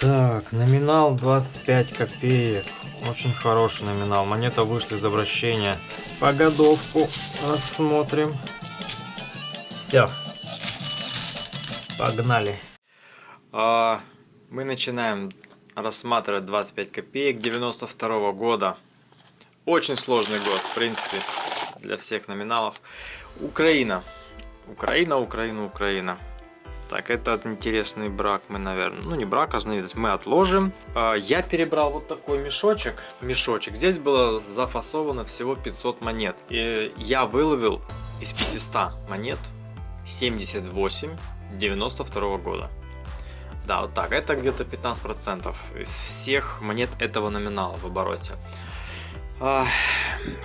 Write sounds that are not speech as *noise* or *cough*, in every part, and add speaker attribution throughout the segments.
Speaker 1: Так, номинал 25 копеек. Очень хороший номинал. Монета вышла из обращения. Погодовку рассмотрим. Все. Погнали. А, мы начинаем рассматривать 25 копеек 92 -го года. Очень сложный год, в принципе, для всех номиналов. Украина. Украина, Украина, Украина. Так, этот интересный брак мы, наверное, ну не брак, разновидность, мы отложим. А, я перебрал вот такой мешочек, мешочек. Здесь было зафасовано всего 500 монет. И я выловил из 500 монет 78 92 года. Да, вот так, это где-то 15% из всех монет этого номинала в обороте. А,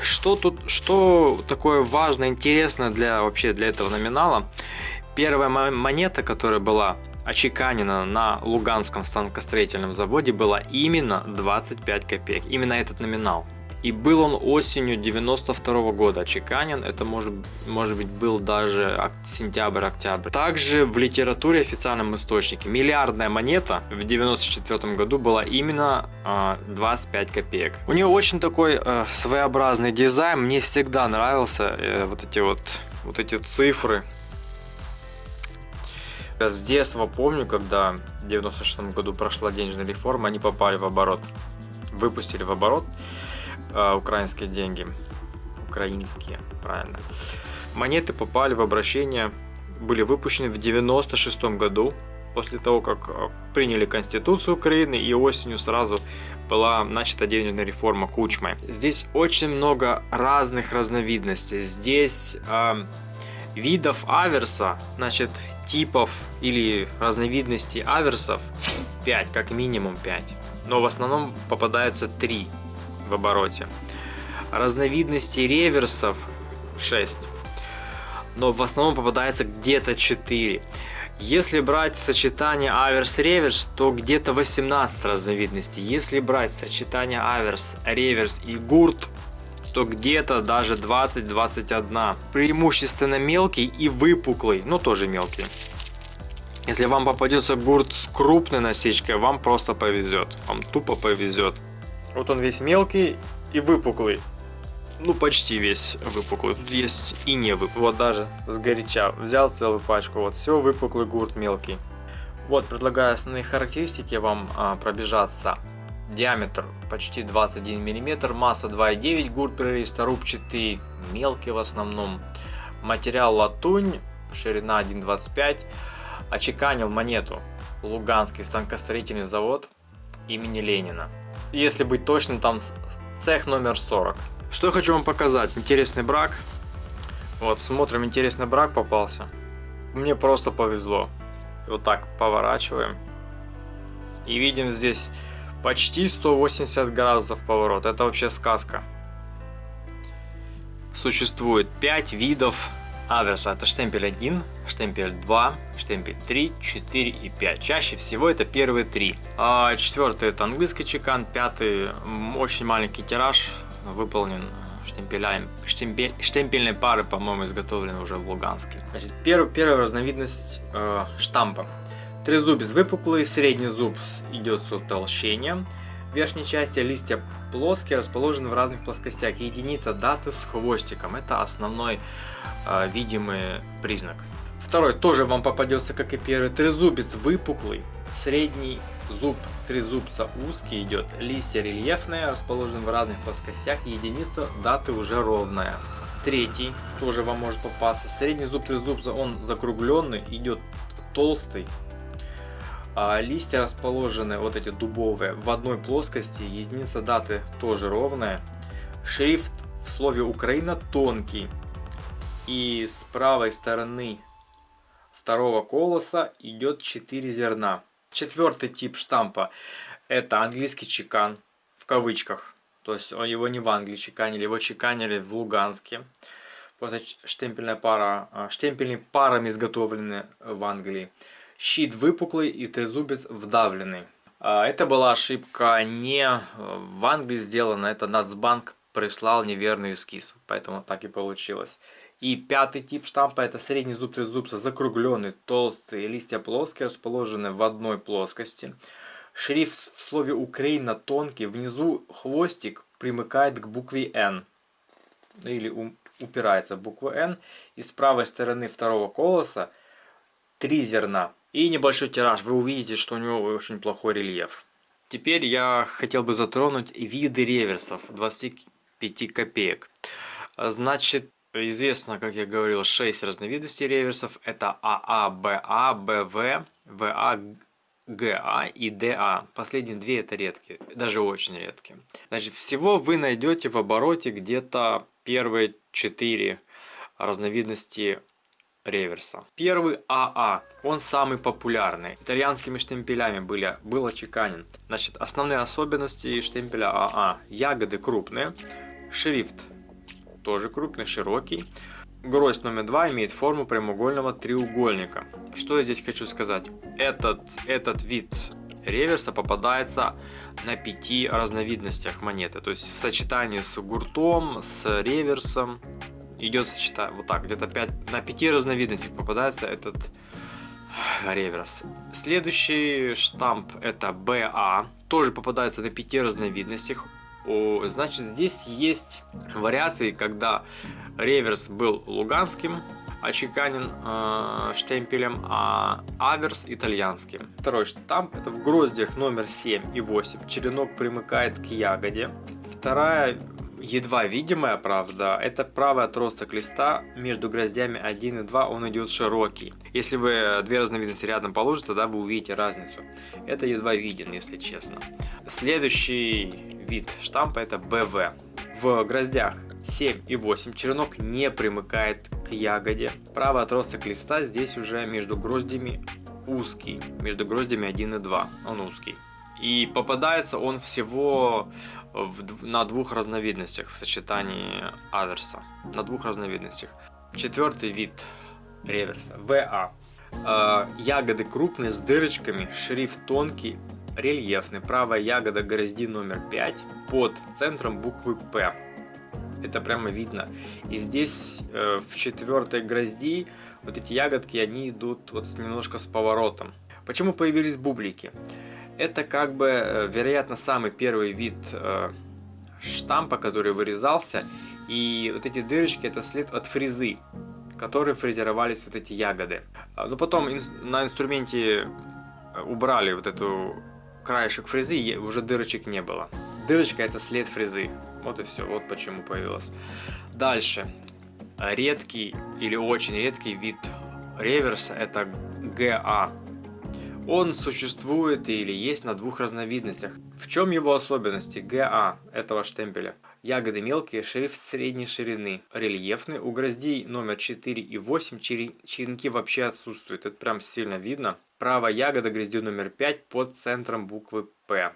Speaker 1: что тут, что такое важное, интересное для вообще для этого номинала? Первая монета, которая была очеканена на Луганском станкостроительном заводе, была именно 25 копеек. Именно этот номинал. И был он осенью 92 -го года очеканен, это может, может быть был даже сентябрь-октябрь. Также в литературе официальном источнике миллиардная монета в 94 году была именно э, а, 25 копеек. У нее очень такой э, своеобразный дизайн, мне всегда нравился э, вот эти вот, вот эти цифры с детства помню, когда в 96 году прошла денежная реформа, они попали в оборот. Выпустили в оборот э, украинские деньги. Украинские, правильно. Монеты попали в обращение, были выпущены в 96 году, после того, как а, приняли Конституцию Украины, и осенью сразу была начата денежная реформа Кучмой. Здесь очень много разных разновидностей. Здесь э, видов аверса, значит, типов или разновидностей аверсов 5, как минимум 5. Но в основном попадается 3 в обороте. Разновидностей реверсов 6. Но в основном попадается где-то 4. Если брать сочетание аверс-реверс, то где-то 18 разновидностей. Если брать сочетание аверс, реверс и гурт, что где-то даже 20-21. Преимущественно мелкий и выпуклый, но тоже мелкий. Если вам попадется гурт с крупной насечкой, вам просто повезет. Вам тупо повезет. Вот он весь мелкий и выпуклый. Ну, почти весь выпуклый. Тут есть и не выпуклый. Вот даже с горяча взял целую пачку. Вот все, выпуклый гурт мелкий. Вот, предлагаю основные характеристики вам а, пробежаться диаметр почти 21 мм, масса 2,9 гурт прористорубчатый, мелкий в основном. Материал латунь, ширина 1,25. Очеканил монету Луганский станкостроительный завод имени Ленина. Если быть точным, там цех номер 40. Что я хочу вам показать? Интересный брак. Вот, смотрим, интересный брак попался. Мне просто повезло. Вот так поворачиваем. И видим здесь Почти 180 градусов поворот. Это вообще сказка. Существует 5 видов аверса. Это штемпель 1, штемпель 2, штемпель 3, 4 и 5. Чаще всего это первые три. А четвертый это английский чекан, пятый очень маленький тираж, выполнен штемпелями, штемпель, штемпельной пары, по-моему, изготовлены уже в Луганске. Значит, первая, первая разновидность э, штампа. Трезубец выпуклый, средний зуб идет с утолщением. В верхней части листья плоские, расположены в разных плоскостях. Единица даты с хвостиком. Это основной э, видимый признак. Второй тоже вам попадется, как и первый. Трезубец выпуклый, средний зуб трезубца узкий идет. Листья рельефные, расположены в разных плоскостях. Единица даты уже ровная. Третий тоже вам может попасться. Средний зуб трезубца, он закругленный, идет толстый, а листья расположены, вот эти дубовые, в одной плоскости, единица даты тоже ровная. Шрифт в слове Украина тонкий. И с правой стороны второго колоса идет 4 зерна. Четвертый тип штампа это английский чекан в кавычках. То есть его не в Англии чеканили, его чеканили в Луганске. Просто штемпельная пара, а, штемпельные парами изготовлены в Англии щит выпуклый и трезубец вдавленный. А, это была ошибка не в Англии сделана, это Нацбанк прислал неверный эскиз, поэтому так и получилось. И пятый тип штампа это средний зуб трезубца закругленный, толстый, листья плоские, расположены в одной плоскости. Шрифт в слове Украина тонкий, внизу хвостик примыкает к букве N. Или упирается в букву N. И с правой стороны второго колоса три зерна. И небольшой тираж. Вы увидите, что у него очень плохой рельеф. Теперь я хотел бы затронуть виды реверсов 25 копеек. Значит, известно, как я говорил, 6 разновидностей реверсов. Это АА, БА, БВ, ВА, ГА и ДА. Последние две это редкие, даже очень редкие. Значит, всего вы найдете в обороте где-то первые 4 разновидности реверса. Первый АА, он самый популярный. Итальянскими штемпелями были, был очеканен. Значит, основные особенности штемпеля АА. Ягоды крупные, шрифт тоже крупный, широкий. Гроздь номер два имеет форму прямоугольного треугольника. Что я здесь хочу сказать? Этот, этот вид реверса попадается на пяти разновидностях монеты. То есть в сочетании с гуртом, с реверсом идет сочетание. Вот так, где-то 5, на пяти разновидностях попадается этот реверс. Следующий штамп это BA. Тоже попадается на пяти разновидностях. Значит, здесь есть вариации, когда реверс был луганским, очеканен э, штемпелем, а аверс итальянским. Второй штамп это в гроздях номер 7 и 8. Черенок примыкает к ягоде. Вторая едва видимая, правда, это правый отросток листа между гроздями 1 и 2, он идет широкий. Если вы две разновидности рядом положите, тогда вы увидите разницу. Это едва виден, если честно. Следующий вид штампа это БВ. В гроздях 7 и 8 черенок не примыкает к ягоде. Правый отросток листа здесь уже между гроздями узкий, между гроздями 1 и 2, он узкий. И попадается он всего в, на двух разновидностях в сочетании аверса. На двух разновидностях. Четвертый вид реверса. ВА. Э, ягоды крупные с дырочками, шрифт тонкий, рельефный. Правая ягода грозди номер 5 под центром буквы П. Это прямо видно. И здесь э, в четвертой грозди вот эти ягодки, они идут вот немножко с поворотом. Почему появились бублики? Это как бы, э, вероятно, самый первый вид э, штампа, который вырезался. И вот эти дырочки это след от фрезы, которые фрезеровались вот эти ягоды. А, но потом на инструменте э, убрали вот эту краешек фрезы, и уже дырочек не было. Дырочка это след фрезы. Вот и все, вот почему появилось. Дальше. Редкий или очень редкий вид реверса это ГА. Он существует или есть на двух разновидностях. В чем его особенности? ГА этого штемпеля. Ягоды мелкие, шрифт средней ширины, рельефный. У гроздей номер 4 и 8 черенки вообще отсутствуют. Это прям сильно видно. Правая ягода гроздью номер 5 под центром буквы П.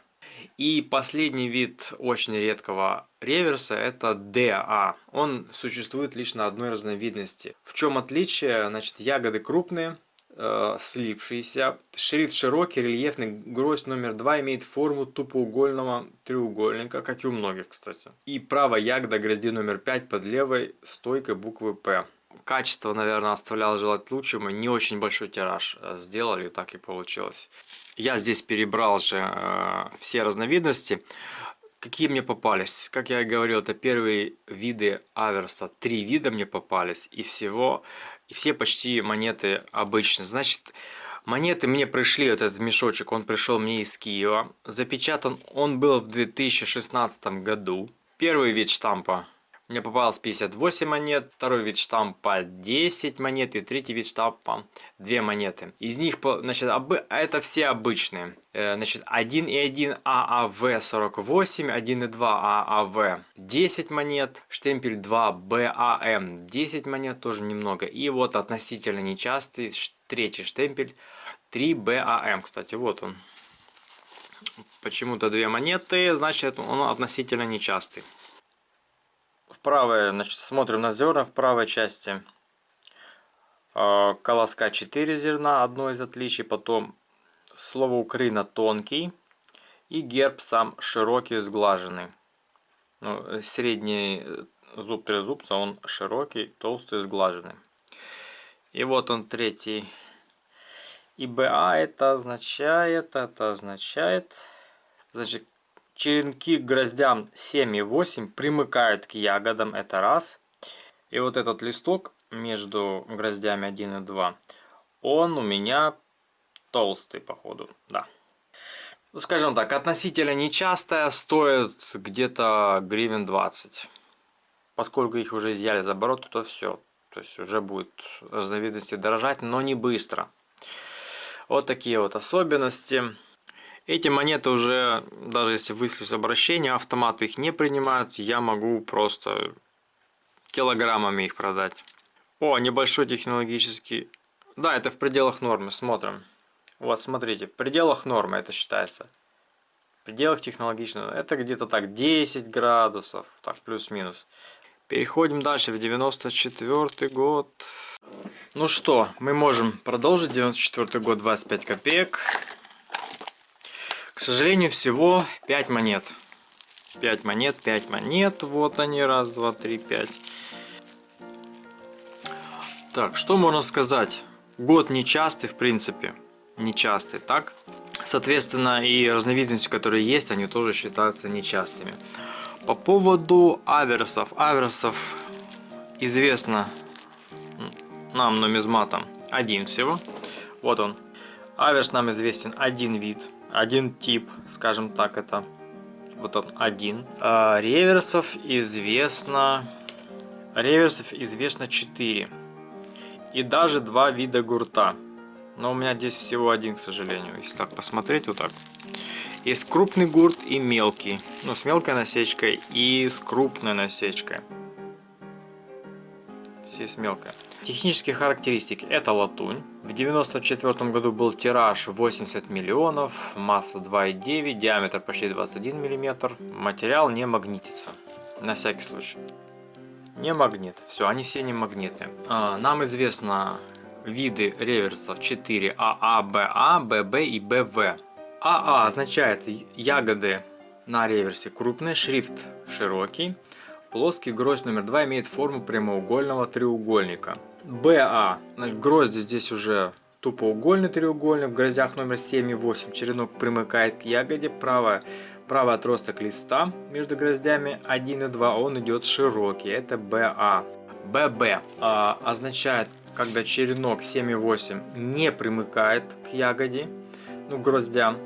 Speaker 1: И последний вид очень редкого реверса это ДА. Он существует лишь на одной разновидности. В чем отличие? Значит, ягоды крупные, э, слипшиеся. Шрифт широкий, рельефный. Гроздь номер 2 имеет форму тупоугольного треугольника, как и у многих, кстати. И правая ягода грозди номер 5 под левой стойкой буквы П. Качество, наверное, оставляло желать лучшего. Не очень большой тираж э, сделали, так и получилось. Я здесь перебрал же э, все разновидности. Какие мне попались? Как я и говорил, это первые виды аверса. Три вида мне попались. И всего и все почти монеты обычные. Значит, монеты мне пришли, вот этот мешочек, он пришел мне из Киева. Запечатан он был в 2016 году. Первый вид штампа мне попалось 58 монет, второй вид штампа 10 монет и третий вид штампа 2 монеты. Из них, значит, это все обычные. Э, значит, 1,1 ААВ48, 1,2 ААВ 10 монет, штемпель 2 БАМ 10 монет, тоже немного. И вот относительно нечастый третий штемпель 3 БАМ, кстати, вот он. Почему-то две монеты, значит он относительно нечастый в правой, значит, смотрим на зерна в правой части. Э, колоска 4 зерна, одно из отличий. Потом слово Украина тонкий. И герб сам широкий, сглаженный. Ну, средний зуб трезубца, он широкий, толстый, сглаженный. И вот он третий. И БА это означает, это означает, значит, черенки к гроздям 7 и 8 примыкают к ягодам, это раз. И вот этот листок между гроздями 1 и 2, он у меня толстый, походу, да. Ну, скажем так, относительно нечастая, стоит где-то гривен 20. Поскольку их уже изъяли за оборот, то все. То есть уже будет разновидности дорожать, но не быстро. Вот такие вот особенности. Эти монеты уже, даже если выслать обращение, автоматы их не принимают. Я могу просто килограммами их продать. О, небольшой технологический... Да, это в пределах нормы, смотрим. Вот, смотрите, в пределах нормы это считается. В пределах технологичного. Это где-то так 10 градусов, так плюс-минус. Переходим дальше в 94 год. Ну что, мы можем продолжить. 94 год, 25 копеек. К сожалению, всего 5 монет. 5 монет, 5 монет. Вот они, раз, два, три, пять. Так, что можно сказать? Год нечастый, в принципе. Нечастый, так? Соответственно, и разновидности, которые есть, они тоже считаются нечастыми. По поводу аверсов. Аверсов известно нам нумизматом один всего. Вот он. Аверс нам известен один вид, один тип, скажем так, это вот он один. А реверсов известно... Реверсов известно 4. И даже два вида гурта. Но у меня здесь всего один, к сожалению. Если так посмотреть, вот так. Есть крупный гурт и мелкий. Ну, с мелкой насечкой и с крупной насечкой. Здесь мелкая. Технические характеристики. Это латунь. В 94 году был тираж 80 миллионов, масса 2,9, диаметр почти 21 миллиметр. Материал не магнитится. На всякий случай. Не магнит. Все, они все не магниты. А, нам известно виды реверсов 4 АА, БА, ББ и БВ. АА означает ягоды на реверсе крупные, шрифт широкий. Плоский гроздь номер 2 имеет форму прямоугольного треугольника. БА, грозди здесь уже тупоугольный треугольник, в гроздях номер 7 и 8 черенок примыкает к ягоде, правая, правый отросток листа между гроздями 1 и 2, он идет широкий, это БА. ББ а, означает, когда черенок 7 и 8 не примыкает к ягоде, ну, гроздям.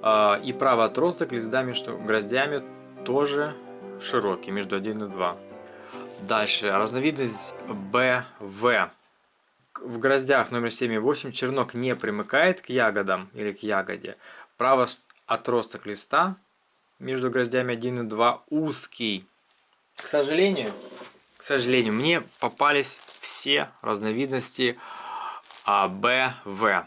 Speaker 1: А, и правый отросток листа между гроздями тоже широкий, между 1 и 2. Дальше, разновидность БВ. В гроздях номер 7 и 8 чернок не примыкает к ягодам или к ягоде. Правый отросток листа между гроздями 1 и 2 узкий. К сожалению, к сожалению, мне попались все разновидности АБВ.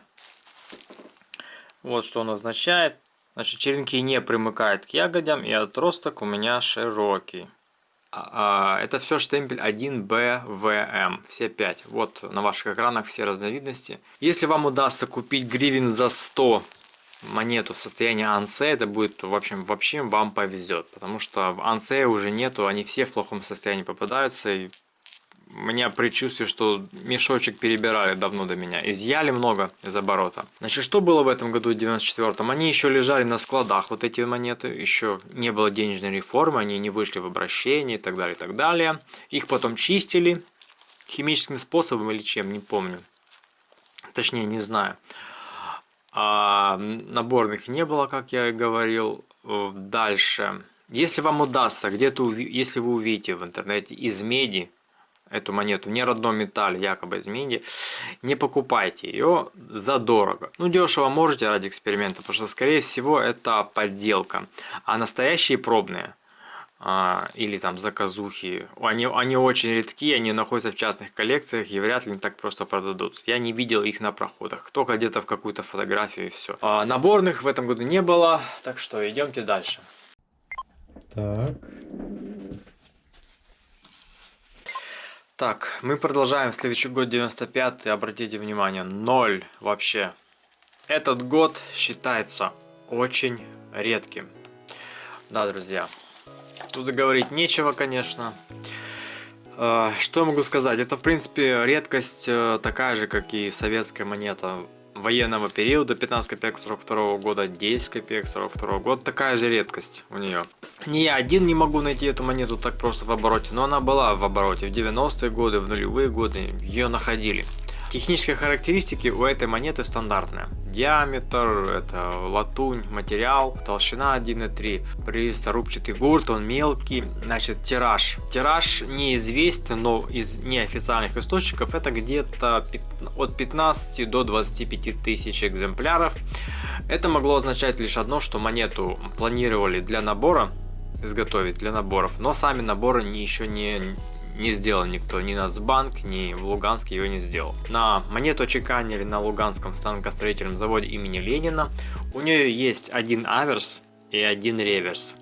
Speaker 1: Вот что он означает. Значит, черенки не примыкают к ягодям, и отросток у меня широкий. А, а, это все штемпель 1BVM, все 5. Вот на ваших экранах все разновидности. Если вам удастся купить гривен за 100 монету состояния ансе, это будет, в общем, вообще вам повезет. Потому что в ансе уже нету, они все в плохом состоянии попадаются. И у меня предчувствие, что мешочек перебирали давно до меня. Изъяли много из оборота. Значит, что было в этом году, в 94-м? Они еще лежали на складах, вот эти монеты. Еще не было денежной реформы, они не вышли в обращение и так далее, и так далее. Их потом чистили химическим способом или чем, не помню. Точнее, не знаю. А наборных не было, как я и говорил. Дальше. Если вам удастся, где-то, если вы увидите в интернете из меди эту монету не родном металле, якобы из меди, не покупайте ее за дорого. Ну, дешево можете ради эксперимента, потому что, скорее всего, это подделка. А настоящие пробные, а, или там заказухи, они, они очень редки, они находятся в частных коллекциях и вряд ли не так просто продадутся. Я не видел их на проходах, только где-то в какую-то фотографию и все. А, наборных в этом году не было, так что идемте дальше. Так, Так, мы продолжаем. Следующий год 95 обратите внимание, ноль вообще. Этот год считается очень редким. Да, друзья. Тут говорить нечего, конечно. А, что я могу сказать? Это, в принципе, редкость э, такая же, как и советская монета. военного периода 15 копеек 42 года, 10 копеек 42 года. Такая же редкость у нее. Не я один не могу найти эту монету так просто в обороте, но она была в обороте в 90-е годы, в нулевые годы ее находили. Технические характеристики у этой монеты стандартные. Диаметр, это латунь, материал, толщина 1,3, присторубчатый гурт, он мелкий. Значит, тираж. Тираж неизвестен, но из неофициальных источников это где-то от 15 до 25 тысяч экземпляров. Это могло означать лишь одно, что монету планировали для набора, изготовить для наборов, но сами наборы еще не не сделал никто, ни Нацбанк, ни в Луганске его не сделал. На монету чеканили на Луганском станкостроительном заводе имени Ленина. У нее есть один аверс и один реверс.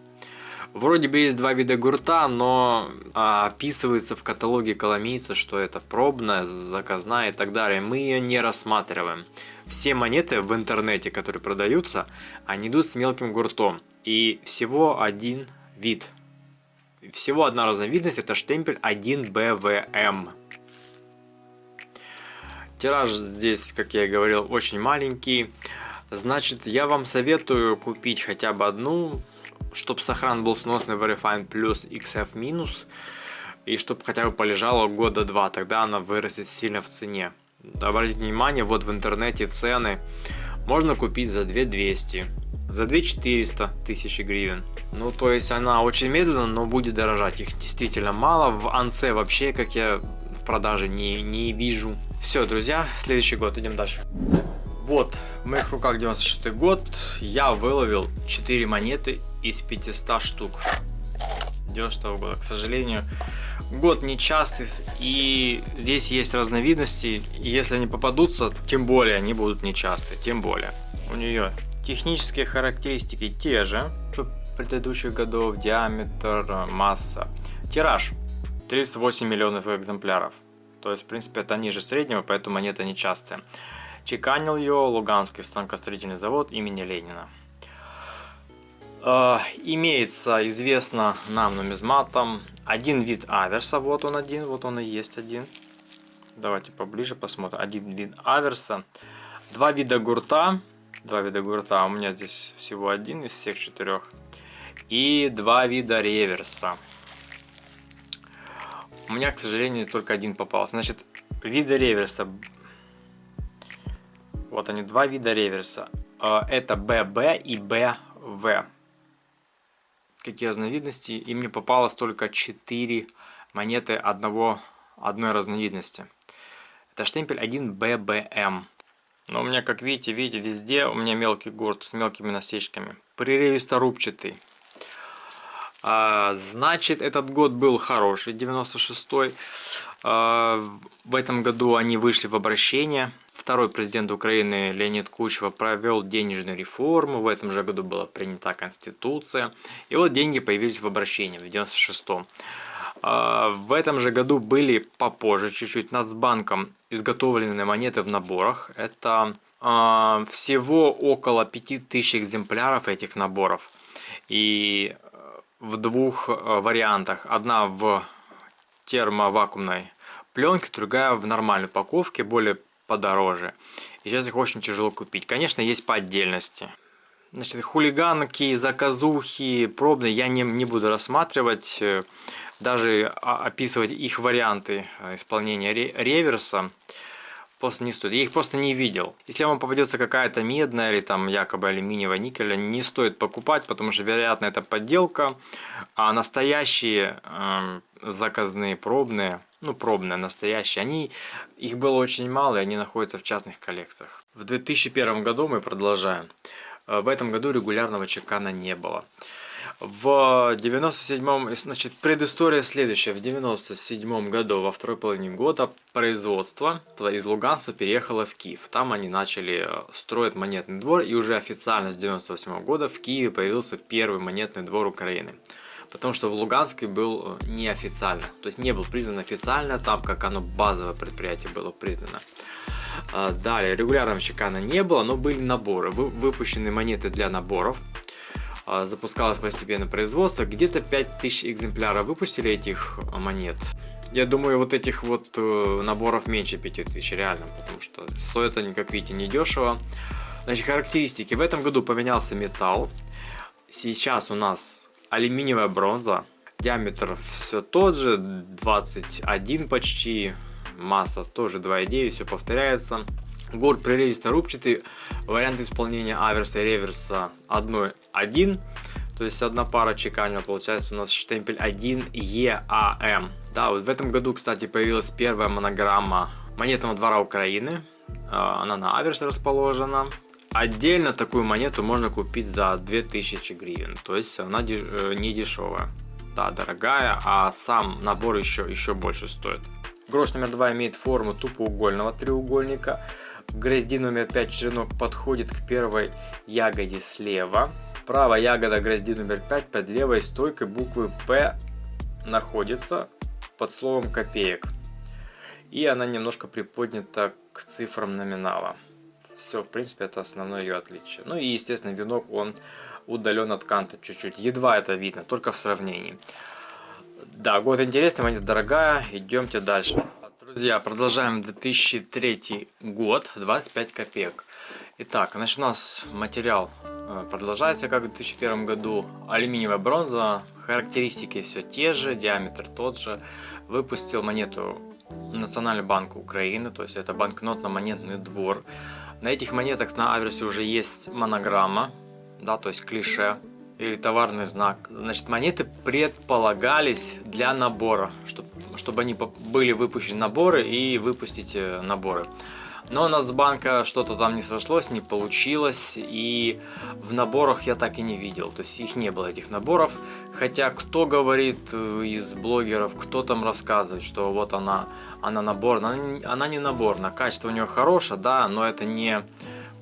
Speaker 1: Вроде бы есть два вида гурта, но а, описывается в каталоге коломийца, что это пробная, заказная и так далее. Мы ее не рассматриваем. Все монеты в интернете, которые продаются, они идут с мелким гуртом. И всего один вид всего одна разновидность, это штемпель 1BVM. Тираж здесь, как я и говорил, очень маленький. Значит, я вам советую купить хотя бы одну, чтобы сохран был сносный Verifine Plus XF минус. И чтобы хотя бы полежало года два, тогда она вырастет сильно в цене. Обратите внимание, вот в интернете цены можно купить за 2200 за 2400 тысячи гривен. Ну, то есть она очень медленно, но будет дорожать. Их действительно мало. В Анце вообще, как я в продаже не, не вижу. Все, друзья, следующий год, идем дальше. Вот, в моих руках 96 год. Я выловил 4 монеты из 500 штук. 90 -го года, к сожалению. Год нечастый, и здесь есть разновидности. Если они попадутся, тем более они будут нечастые, тем более. У нее Технические характеристики те же, что предыдущих годов, диаметр, масса. Тираж 38 миллионов экземпляров. То есть, в принципе, это ниже среднего, поэтому монета нечастая. Чеканил ее Луганский станкостроительный завод имени Ленина. Э, имеется, известно нам нумизматом, один вид аверса. Вот он один, вот он и есть один. Давайте поближе посмотрим. Один вид аверса. Два вида гурта два вида гурта. У меня здесь всего один из всех четырех. И два вида реверса. У меня, к сожалению, только один попался. Значит, виды реверса. Вот они, два вида реверса. А, это BB и BV. Какие разновидности? И мне попалось только 4 монеты одного, одной разновидности. Это штемпель 1BBM. Но у меня, как видите, видите, везде у меня мелкий гурт с мелкими насечками. Прерывисто-рубчатый. А, значит, этот год был хороший, 96-й. А, в этом году они вышли в обращение. Второй президент Украины Леонид Кучева провел денежную реформу. В этом же году была принята Конституция. И вот деньги появились в обращении в 96-м. А, в этом же году были попозже чуть-чуть Нацбанком изготовлены монеты в наборах. Это а, всего около 5000 экземпляров этих наборов. И э, в двух э, вариантах. Одна в термовакуумной пленке, другая в нормальной упаковке, более подороже. И сейчас их очень тяжело купить. Конечно, есть по отдельности. Значит, хулиганки, заказухи, пробные я не, не буду рассматривать даже описывать их варианты э, исполнения реверса просто не стоит. Я их просто не видел. Если вам попадется какая-то медная или там якобы алюминиевая никеля, не стоит покупать, потому что вероятно это подделка. А настоящие э, заказные пробные, ну пробные настоящие, они, их было очень мало и они находятся в частных коллекциях. В 2001 году мы продолжаем. Э, в этом году регулярного чекана не было. В 97-м, значит, предыстория следующая. В 97 году, во второй половине года, производство из Луганска переехало в Киев. Там они начали э, строить монетный двор, и уже официально с 98 -го года в Киеве появился первый монетный двор Украины. Потому что в Луганске был э, неофициально, то есть не был признан официально, там как оно базовое предприятие было признано. А, далее, регулярного чекана не было, но были наборы, выпущены монеты для наборов. А, запускалось постепенно производство. Где-то 5000 экземпляров выпустили этих монет. Я думаю, вот этих вот э, наборов меньше 5000, реально, потому что стоят они, как видите, недешево. Значит, характеристики. В этом году поменялся металл. Сейчас у нас алюминиевая бронза. Диаметр все тот же, 21 почти. Масса тоже 2,9, все повторяется. Гор прерывисто-рубчатый. Вариант исполнения аверса и реверса 1.1. То есть одна пара чеканила, получается у нас штемпель 1 EAM. Да, вот в этом году, кстати, появилась первая монограмма монетного двора Украины. А, она на аверсе расположена. Отдельно такую монету можно купить за 2000 гривен. То есть она э, не дешевая. Да, дорогая, а сам набор еще, еще больше стоит. Грош номер 2 имеет форму тупоугольного треугольника. Грозди номер 5 черенок подходит к первой ягоде слева. Правая ягода грозди номер 5 под левой стойкой буквы П находится под словом копеек. И она немножко приподнята к цифрам номинала. Все, в принципе, это основное ее отличие. Ну и, естественно, венок, он удален от канта чуть-чуть. Едва это видно, только в сравнении. Да, год интересный, монета дорогая. Идемте дальше. Друзья, продолжаем 2003 год, 25 копеек. Итак, значит, у нас материал э, продолжается, как в 2001 году. Алюминиевая бронза, характеристики все те же, диаметр тот же. Выпустил монету Национальный банк Украины, то есть это банкнотно-монетный двор. На этих монетах на аверсе уже есть монограмма, да, то есть клише или товарный знак. Значит, монеты предполагались для набора, чтобы, чтобы они были выпущены наборы и выпустить э, наборы. Но у нас с банка что-то там не сошлось, не получилось, и в наборах я так и не видел, то есть их не было, этих наборов. Хотя кто говорит э, из блогеров, кто там рассказывает, что вот она, она набор, она, она не наборная, качество у нее хорошее, да, но это не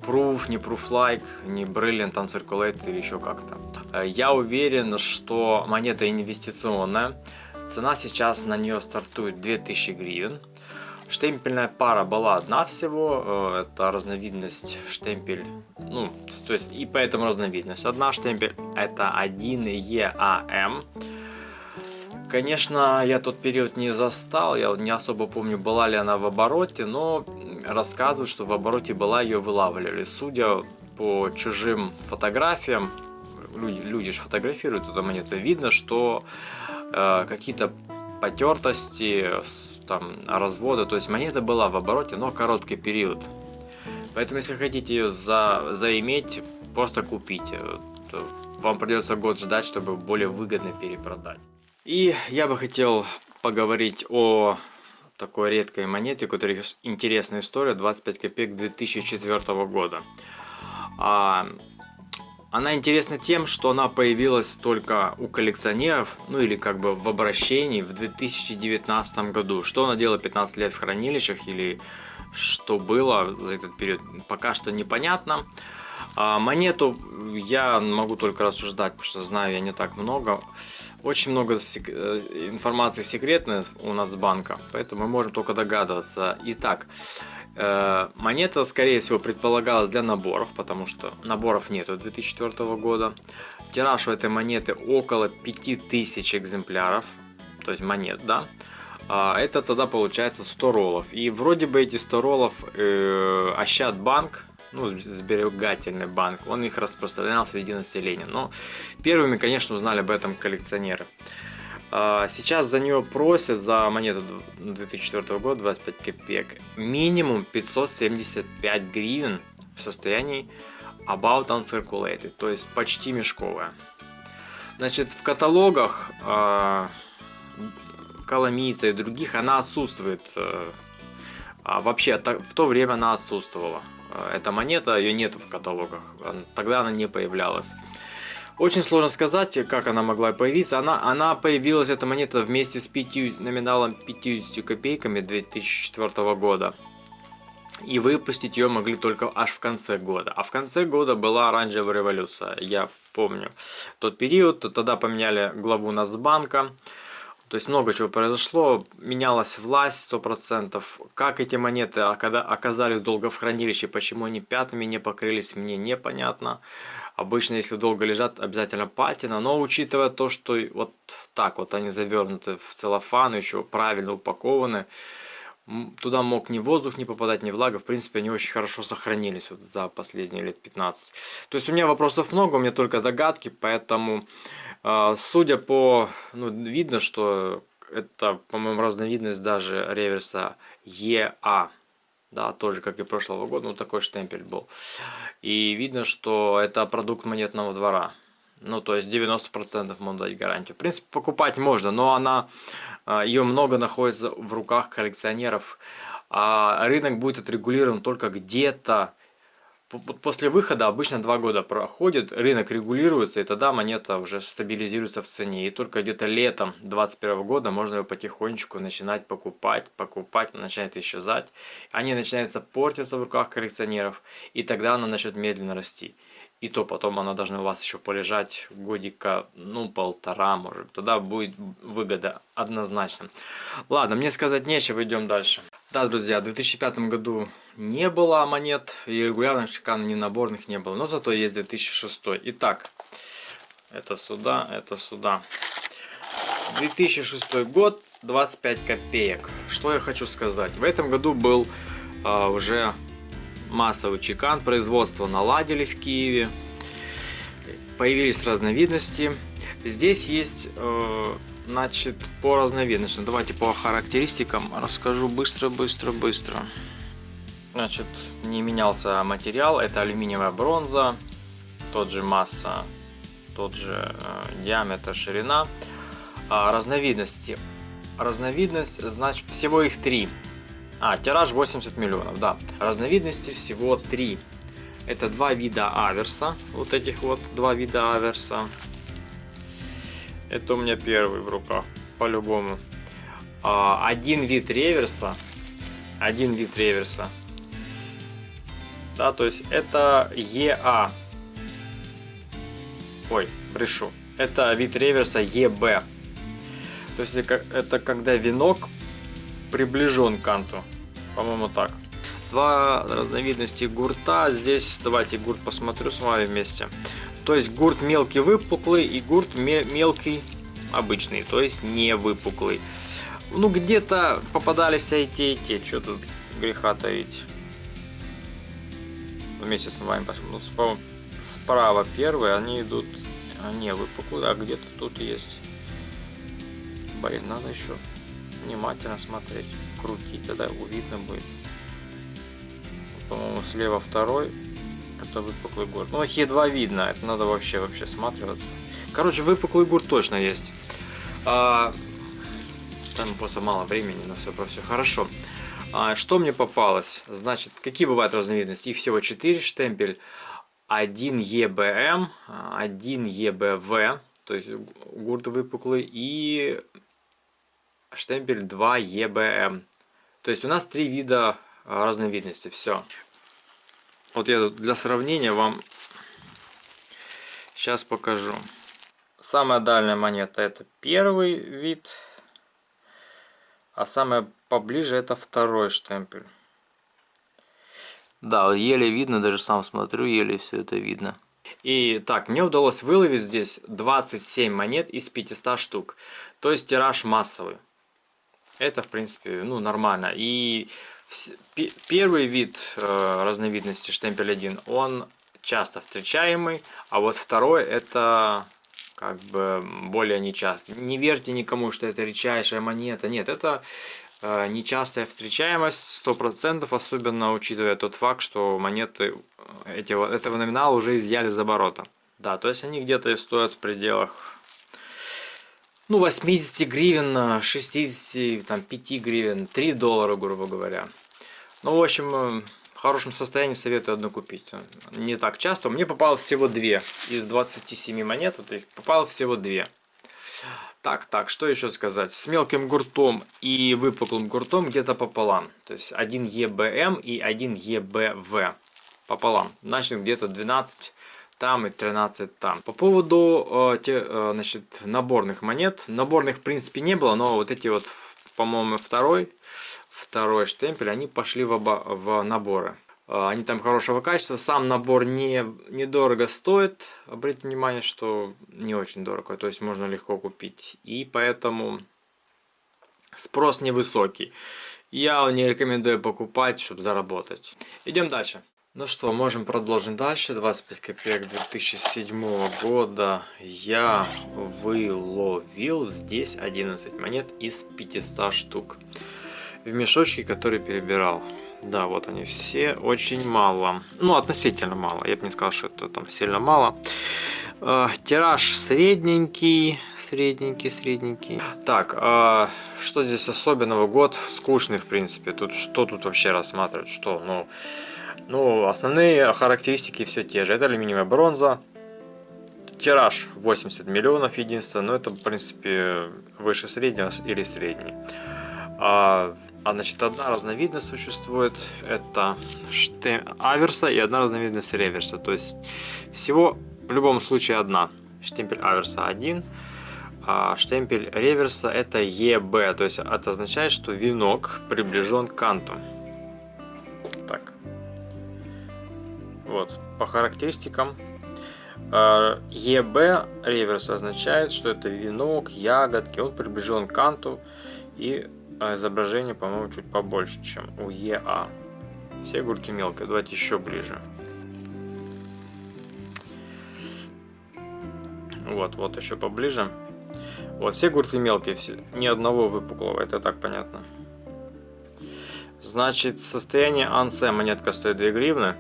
Speaker 1: Proof, не Proof-like, не Brilliant Uncirculated или еще как-то. Э, я уверен, что монета инвестиционная. Цена сейчас на нее стартует 2000 гривен. Штемпельная пара была одна всего, э, это разновидность штемпель, ну, то есть и поэтому разновидность. Одна штемпель это 1 EAM. Конечно, я тот период не застал, я не особо помню, была ли она в обороте, но рассказывают, что в обороте была, ее вылавливали. Судя по чужим фотографиям, люди, люди же фотографируют эту монету, видно, что э, какие-то потертости, там, разводы, то есть монета была в обороте, но короткий период. Поэтому, если хотите ее за, заиметь, просто купите. Вам придется год ждать, чтобы более выгодно перепродать. И я бы хотел поговорить о такой редкой монете, у которой интересная история, 25 копеек 2004 года. А, она интересна тем, что она появилась только у коллекционеров, ну или как бы в обращении в 2019 году. Что она делала 15 лет в хранилищах или что было за этот период, пока что непонятно. А монету я могу только рассуждать, потому что знаю я не так много. Очень много э, информации секретной у Нацбанка, поэтому мы можем только догадываться. Итак, монета, скорее всего, предполагалась для наборов, потому что наборов нету 2004 года. Тираж у этой монеты около 5000 экземпляров, то есть монет, да. А это тогда получается 100 роллов. И вроде бы эти 100 роллов э, Ощадбанк ну, сберегательный банк, он их распространял среди населения. Но первыми, конечно, узнали об этом коллекционеры. А, сейчас за нее просят, за монету 2004 года, 25 копеек, минимум 575 гривен в состоянии about uncirculated, то есть почти мешковая. Значит, в каталогах э, Коломийца и других она отсутствует. Э, а вообще, в то время она отсутствовала. Э, эта монета, ее нету в каталогах, тогда она не появлялась. Очень сложно сказать, как она могла появиться. Она, она появилась, эта монета, вместе с 5, номиналом 50 копейками 2004 года. И выпустить ее могли только аж в конце года. А в конце года была оранжевая революция. Я помню тот период. Тогда поменяли главу Нацбанка. То есть много чего произошло, менялась власть 100%. Как эти монеты оказались долго в хранилище, почему они пятнами не покрылись, мне непонятно. Обычно, если долго лежат, обязательно патина. Но учитывая то, что вот так вот они завернуты в целлофан, еще правильно упакованы, туда мог ни воздух не попадать, ни влага. В принципе, они очень хорошо сохранились вот за последние лет 15. То есть у меня вопросов много, у меня только догадки, поэтому, э, судя по... Ну, видно, что это, по-моему, разновидность даже реверса EA. Да, тоже, как и прошлого года, ну такой штемпель был. И видно, что это продукт монетного двора. Ну, то есть 90% можно дать гарантию. В принципе, покупать можно, но она, а, ее много находится в руках коллекционеров. А рынок будет отрегулирован только где-то После выхода обычно два года проходит, рынок регулируется, и тогда монета уже стабилизируется в цене. И только где-то летом 2021 года можно ее потихонечку начинать покупать, покупать, она начинает исчезать. Они начинаются портиться в руках коллекционеров, и тогда она начнет медленно расти. И то потом она должна у вас еще полежать годика, ну, полтора, может. Тогда будет выгода однозначно. Ладно, мне сказать нечего, идем дальше. Да, друзья, в 2005 году не было монет, и регулярных чекан ни наборных не было. Но зато есть 2006. Итак, это сюда, это сюда. 2006 год, 25 копеек. Что я хочу сказать. В этом году был а, уже массовый чекан. Производство наладили в Киеве. Появились разновидности. Здесь есть... Э, Значит, по разновидностям. Давайте по характеристикам расскажу быстро, быстро, быстро. Значит, не менялся материал. Это алюминиевая бронза. Тот же масса, тот же э, диаметр, ширина. А, разновидности. Разновидность, значит, всего их три. А, тираж 80 миллионов, да. Разновидности всего три. Это два вида аверса. Вот этих вот два вида аверса. Это у меня первый в руках, по-любому. А, один вид реверса. Один вид реверса. Да, то есть это ЕА. Ой, брешу. Это вид реверса ЕБ. То есть это когда венок приближен к канту. По-моему так. Два разновидности гурта. Здесь давайте гурт посмотрю с вами вместе. То есть гурт мелкий выпуклый и гурт мелкий обычный, то есть не выпуклый. Ну где-то попадались и те, и те. Что тут греха таить? Вместе с вами посмотрим. Ну, справа, справа первые, они идут не выпуклые, а где-то тут есть. Блин, надо еще внимательно смотреть, крутить, тогда видно будет. По-моему, слева второй это выпуклый гурт. Ну, их едва видно, это надо вообще вообще сматриваться. Короче, выпуклый гурт точно есть. А, там просто мало времени на все про все. Хорошо. А, что мне попалось? Значит, какие бывают разновидности? Их всего 4 штемпель. 1 EBM, 1 EBV, то есть гурт выпуклый, и штемпель 2 EBM. То есть у нас три вида разновидности. Все. Вот я для сравнения вам сейчас покажу. Самая дальняя монета это первый вид, а самая поближе это второй штемпель. Да, еле видно, даже сам смотрю, еле все это видно. И так, мне удалось выловить здесь 27 монет из 500 штук. То есть тираж массовый. Это, в принципе, ну, нормально. И Первый вид э, разновидности штемпель 1, он часто встречаемый, а вот второй это как бы более нечасто. Не верьте никому, что это редчайшая монета. Нет, это э, нечастая встречаемость 100%, особенно учитывая тот факт, что монеты э, эти, этого номинала уже изъяли за оборота. Да, то есть они где-то стоят в пределах ну, 80 гривен, 60, там, 5 гривен, 3 доллара, грубо говоря. Ну, в общем, э, в хорошем состоянии советую одну купить. Не так часто. Мне попалось всего две. Из 27 монет вот их попало всего две. Так, так, что еще сказать? С мелким гуртом и выпуклым гуртом где-то пополам. То есть один ЕБМ и один ЕБВ пополам. Значит, где-то 12 там и 13 там. По поводу э, те, э, значит, наборных монет. Наборных, в принципе, не было, но вот эти вот, по-моему, второй второй штемпель, они пошли в, оба, в наборы. А, они там хорошего качества. Сам набор не, недорого стоит. Обратите внимание, что не очень дорого. То есть можно легко купить. И поэтому спрос невысокий. Я не рекомендую покупать, чтобы заработать. Идем дальше. Ну что, можем продолжить дальше. 25 копеек 2007 года я выловил здесь 11 монет из 500 штук. В мешочке, который перебирал. Да, вот они все, очень мало. Ну, относительно мало. Я бы не сказал, что это там сильно мало. Э, тираж средненький, средненький, средненький. Так, э, что здесь особенного? Год скучный, в принципе. Тут что тут вообще рассматривать? Что, ну... Ну, основные характеристики все те же. Это алюминиевая бронза. Тираж 80 миллионов единственное, но это, в принципе, выше среднего или средний. А, а значит, одна разновидность существует, это штем... аверса и одна разновидность реверса. То есть, всего в любом случае одна. Штемпель аверса один, а штемпель реверса это ЕБ. То есть, это означает, что венок приближен к канту. Вот, по характеристикам. ЕБ реверс означает, что это венок, ягодки, он приближен к канту и а, изображение, по-моему, чуть побольше, чем у ЕА. Все гульки мелкие, давайте еще ближе. Вот, вот еще поближе. Вот, все гурты мелкие, все, ни одного выпуклого, это так понятно. Значит, состояние ансе монетка стоит 2 гривны.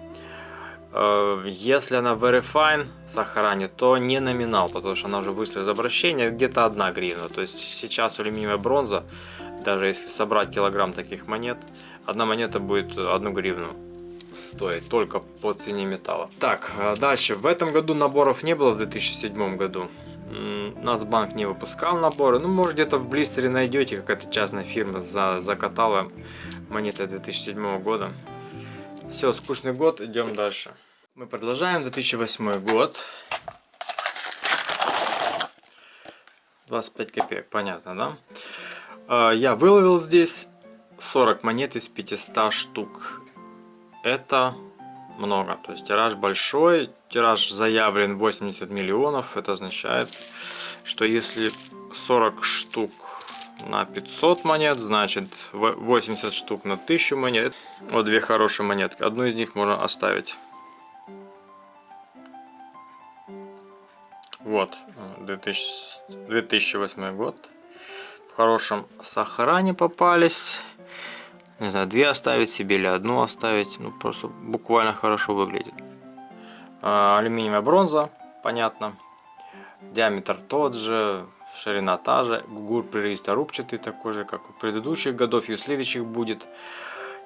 Speaker 1: Э, если она Verifine сохранит, то не номинал, потому что она уже вышла из обращения, где-то одна гривна. То есть сейчас алюминиевая бронза, даже если собрать килограмм таких монет, одна монета будет одну гривну стоить, только по цене металла. Так, э, дальше. В этом году наборов не было, в 2007 году. Нацбанк не выпускал наборы. Ну, может, где-то в блистере найдете, какая-то частная фирма за, закатала монеты 2007 года. Все, скучный год, идем дальше. Мы продолжаем, 2008 год. 25 копеек, понятно, да? А, я выловил здесь 40 монет из 500 штук. Это много, то есть тираж большой, тираж заявлен 80 миллионов, это означает, что если 40 штук на 500 монет, значит 80 штук на 1000 монет. Вот две хорошие монетки. Одну из них можно оставить. Вот, 2000, 2008 год. В хорошем сохране попались. Не знаю, две оставить себе или одну оставить. Ну, просто буквально хорошо выглядит. А, алюминиевая бронза, понятно. Диаметр тот же, ширина та же, гугур приристорубчатый такой же, как у предыдущих годов и у следующих будет.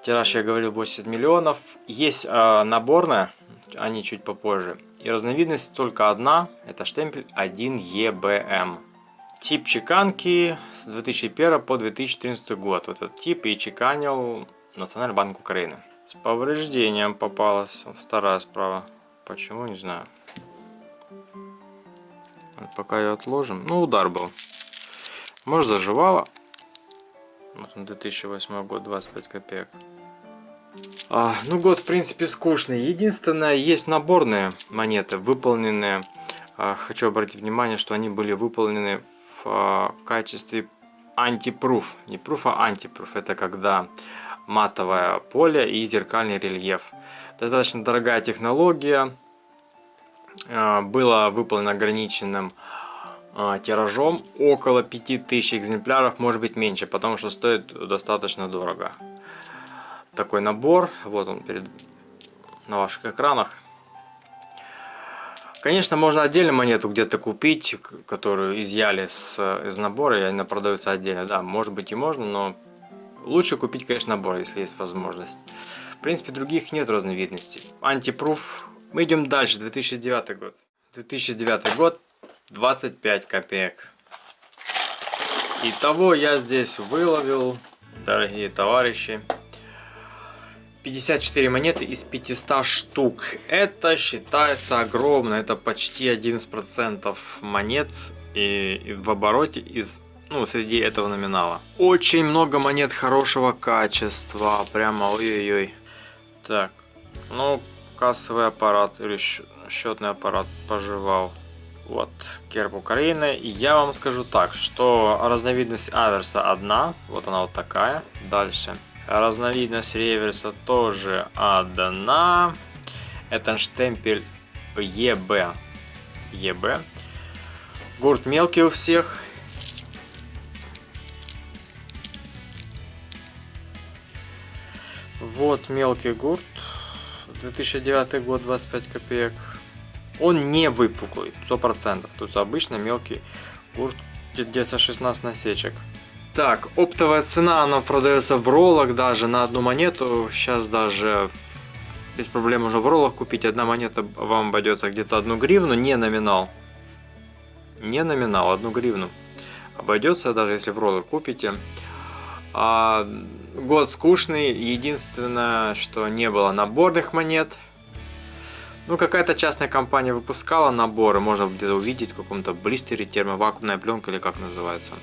Speaker 1: Тираж, я говорил, 80 миллионов. Есть э, наборная, они чуть попозже. И разновидность только одна, это штемпель 1EBM. Тип чеканки с 2001 по 2014 год. Вот этот тип и чеканил Национальный банк Украины. С повреждением попалась, вторая справа. Почему, не знаю. Пока ее отложим. Ну, удар был. Может, заживало. Вот 2008 год, 25 копеек. А, ну, год, в принципе, скучный. Единственное, есть наборные монеты, выполненные. А, хочу обратить внимание, что они были выполнены в а, качестве антипруф. Не пруф, а антипруф. Это когда матовое поле и зеркальный рельеф. Достаточно дорогая технология было выполнено ограниченным а, тиражом около 5000 экземпляров, может быть меньше, потому что стоит достаточно дорого. Такой набор, вот он перед на ваших экранах. Конечно, можно отдельно монету где-то купить, которую изъяли с, из набора, и она продается отдельно. Да, может быть и можно, но лучше купить, конечно, набор, если есть возможность. В принципе, других нет разновидностей. Антипруф мы идем дальше, 2009 год. 2009 год, 25 копеек. Итого я здесь выловил, дорогие товарищи, 54 монеты из 500 штук. Это считается огромно, это почти 11% монет и, и в обороте из ну, среди этого номинала. Очень много монет хорошего качества, прямо ой-ой-ой. Так, Ну, кассовый аппарат или счетный аппарат пожевал. Вот, герб Украины. И я вам скажу так, что разновидность аверса одна. Вот она вот такая. Дальше. Разновидность реверса тоже одна. Это штемпель ЕБ. ЕБ. Гурт мелкий у всех. Вот мелкий гурт. 2009 год, 25 копеек. Он не выпуклый, 100%. Тут обычно мелкий гурт, где-то 16 насечек. Так, оптовая цена, она продается в роллах даже на одну монету. Сейчас даже без проблем можно в роллах купить. Одна монета вам обойдется где-то одну гривну, не номинал. Не номинал, одну гривну. Обойдется, даже если в роллах купите. А, год скучный. Единственное, что не было наборных монет. Ну, какая-то частная компания выпускала наборы. Можно где-то увидеть в каком-то блистере, термовакуумная пленка или как называется.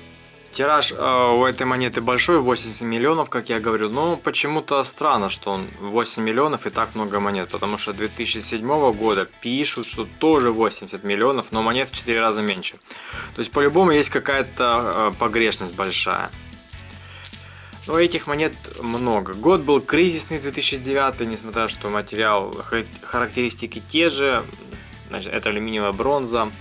Speaker 1: Тираж э, у этой монеты большой, 80 миллионов, как я говорю. Но почему-то странно, что он 8 миллионов и так много монет. Потому что 2007 года пишут, что тоже 80 миллионов, но монет в 4 раза меньше. То есть по-любому есть какая-то э, погрешность большая. Но этих монет много. Год был кризисный 2009, несмотря что материал, характеристики те же. Значит, это алюминиевая бронза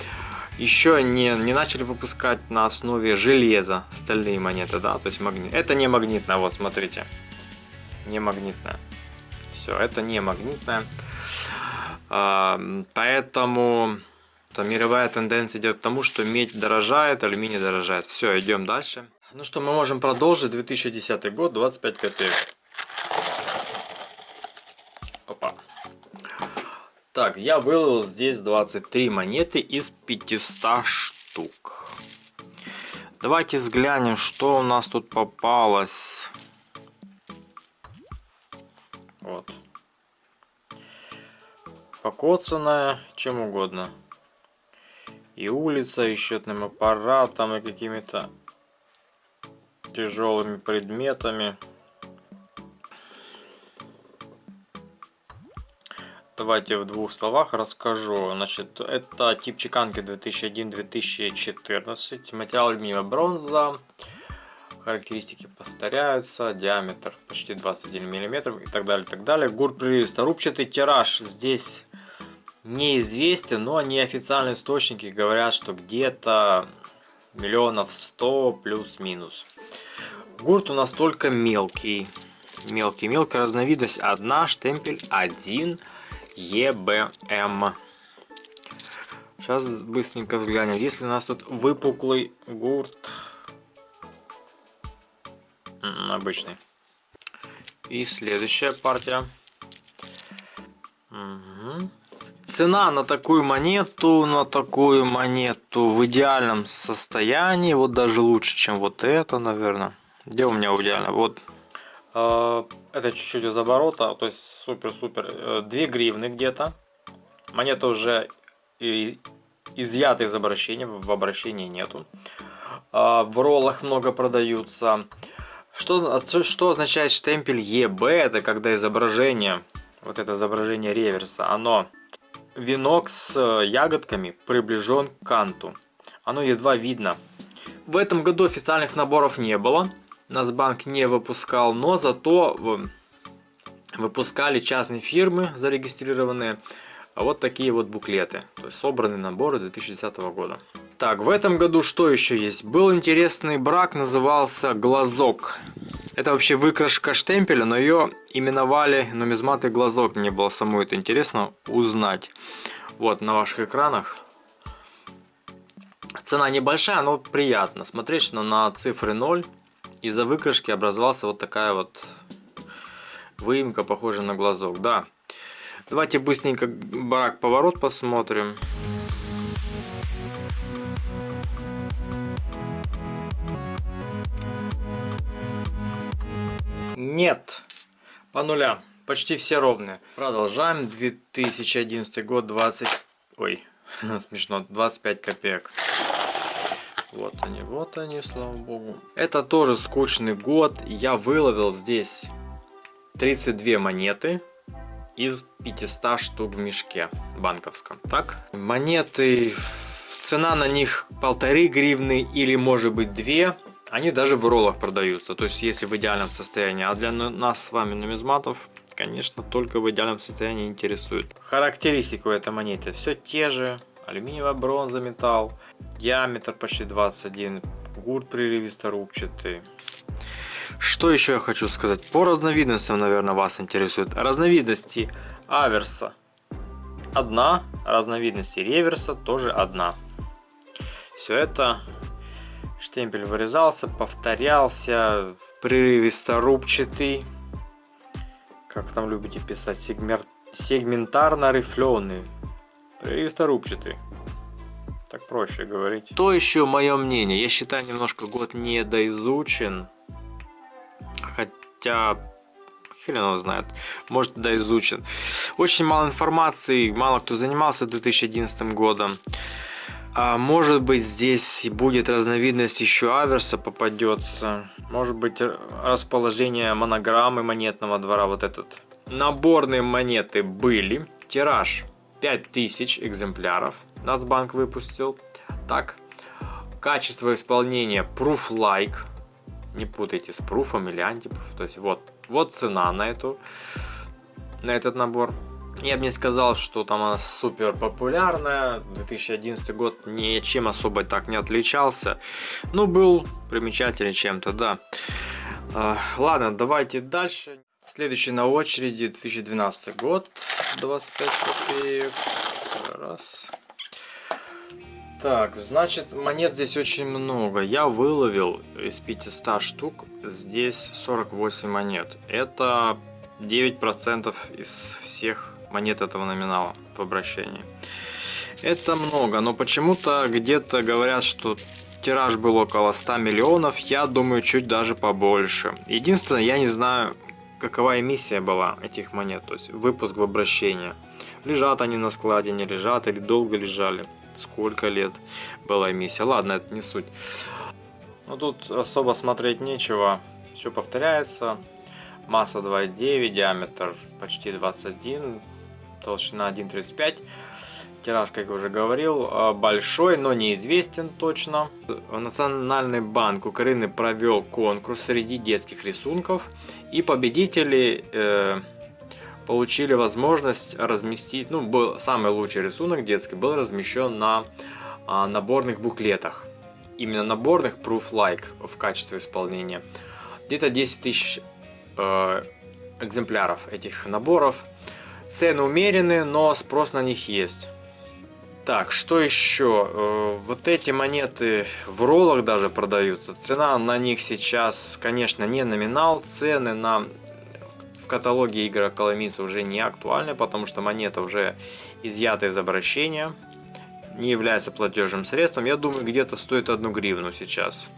Speaker 1: еще не, не начали выпускать на основе железа стальные монеты, да, то есть магнит. Это не магнитная, вот смотрите, не магнитная. Все, это не магнитная. Поэтому мировая тенденция идет к тому, что медь дорожает, алюминий дорожает. Все, идем дальше. Ну что, мы можем продолжить. 2010 год, 25 копеек. Так, я вылил здесь 23 монеты из 500 штук. Давайте взглянем, что у нас тут попалось. Вот. Покоцанная, чем угодно. И улица, и счетным аппаратом, и какими-то тяжелыми предметами. Давайте в двух словах расскажу. Значит, это тип чеканки 2001-2014. Материал алюминиевая бронза. Характеристики повторяются. Диаметр почти 21 мм и так далее. Так далее. Гурт прилисторубчатый. Тираж здесь неизвестен, но неофициальные источники говорят, что где-то миллионов 100 плюс-минус. Гурт у нас только мелкий. Мелкий, мелкая разновидность. Одна, штемпель один. ЕБМ. Сейчас быстренько взглянем. Если у нас тут выпуклый гурт. Обычный. И следующая партия. Угу. Цена на такую монету, на такую монету в идеальном состоянии. Вот даже лучше, чем вот это, наверное. Где у меня идеально? Вот а, это чуть-чуть из оборота, то есть супер-супер. 2 э, гривны где-то. Монета уже изъята из обращения, в обращении нету. А, в роллах много продаются. Что, что означает штемпель ЕБ? Это когда изображение, вот это изображение реверса, оно венок с ягодками приближен к канту. Оно едва видно. В этом году официальных наборов не было. Насбанк не выпускал, но зато выпускали частные фирмы зарегистрированные вот такие вот буклеты. То есть собранные наборы 2010 года. Так, в этом году что еще есть? Был интересный брак, назывался Глазок. Это вообще выкрашка штемпеля, но ее именовали нумизматы Глазок. Мне было самому это интересно узнать. Вот на ваших экранах. Цена небольшая, но приятно смотреть, что на цифры 0 из-за выкрашки образовался вот такая вот выемка, похожая на глазок. Да. Давайте быстренько барак поворот посмотрим. Нет. По нулям. Почти все ровные. Продолжаем. 2011 год, 20... Ой, *laughs* смешно. 25 копеек. Вот они, вот они, слава богу. Это тоже скучный год. Я выловил здесь 32 монеты. из 500 штук в мешке банковском. Так, монеты, цена на них полторы гривны или может быть две. Они даже в роллах продаются, то есть если в идеальном состоянии. А для нас с вами нумизматов, конечно, только в идеальном состоянии интересует. Характеристику этой монеты все те же. Алюминиевая бронза, металл. Диаметр почти 21. Гурт прерывисто рубчатый. Что еще я хочу сказать? По разновидностям, наверное, вас интересует. Разновидности аверса одна, разновидности реверса тоже одна. Все это штемпель вырезался, повторялся, прерывисто-рубчатый. Как там любите писать? Сегмер... Сегментарно рифленый. Прерывисто-рубчатый. Так проще говорить. То еще мое мнение. Я считаю, немножко год недоизучен. Хотя, хрен его знает, может да изучен. Очень мало информации, мало кто занимался 2011 годом. А может быть здесь будет разновидность еще аверса попадется. Может быть расположение монограммы монетного двора вот этот. Наборные монеты были. Тираж 5000 экземпляров. Нацбанк выпустил. Так. Качество исполнения Proof Like не путайте с пруфом или антипруф. То есть вот, вот цена на эту, на этот набор. Я бы не сказал, что там она супер популярная. 2011 год ничем особо так не отличался. Но был примечательный чем-то, да. Uh, ладно, давайте дальше. Следующий на очереди 2012 год. 25 копеек. Раз. Так, значит, монет здесь очень много. Я выловил из 500 штук здесь 48 монет. Это 9% из всех монет этого номинала в обращении. Это много, но почему-то где-то говорят, что тираж был около 100 миллионов. Я думаю, чуть даже побольше. Единственное, я не знаю, какова эмиссия была этих монет. То есть выпуск в обращение. Лежат они на складе, не лежат или долго лежали сколько лет была эмиссия. Ладно, это не суть. Но тут особо смотреть нечего. Все повторяется. Масса 2,9, диаметр почти 21, толщина 1,35. Тираж, как я уже говорил, а, большой, но неизвестен точно. Национальный банк Украины провел конкурс среди детских рисунков. И победители э, получили возможность разместить, ну, был самый лучший рисунок детский, был размещен на а, наборных буклетах. Именно наборных Proof Like в качестве исполнения. Где-то 10 тысяч э, экземпляров этих наборов. Цены умеренные, но спрос на них есть. Так, что еще? Э, вот эти монеты в роллах даже продаются. Цена на них сейчас, конечно, не номинал. Цены на каталоге игр Коломийца уже не актуальны, потому что монета уже изъята из обращения, не является платежным средством. Я думаю, где-то стоит одну гривну сейчас.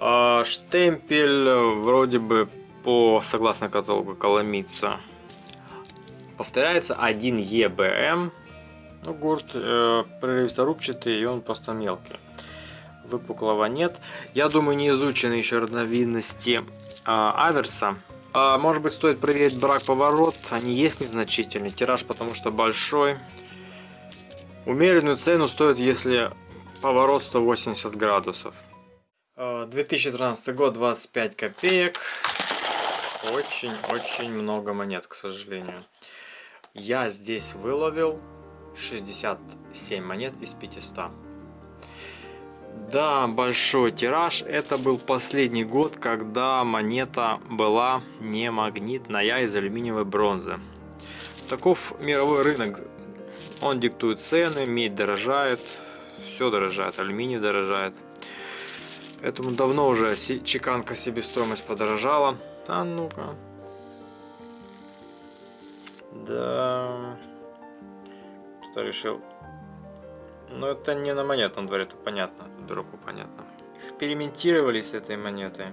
Speaker 1: А штемпель вроде бы по, согласно каталогу Коломийца, повторяется 1 EBM. Ну, гурт э, прерывисто-рубчатый и он просто мелкий. Выпуклого нет. Я думаю, не изучены еще разновидности э, аверса. А, может быть стоит проверить брак-поворот. Они есть незначительный. Тираж потому что большой. Умеренную цену стоит, если поворот 180 градусов. 2013 а, год, 25 копеек. Очень-очень много монет, к сожалению. Я здесь выловил 67 монет из 500. Да, большой тираж. Это был последний год, когда монета была не магнитная, а из алюминиевой бронзы. Таков мировой рынок. Он диктует цены, медь дорожает, все дорожает, алюминий дорожает. Поэтому давно уже чеканка себестоимость подорожала. Да ну-ка. Да. Что решил но это не на монетном дворе, это понятно, дураку понятно. Экспериментировали с этой монетой.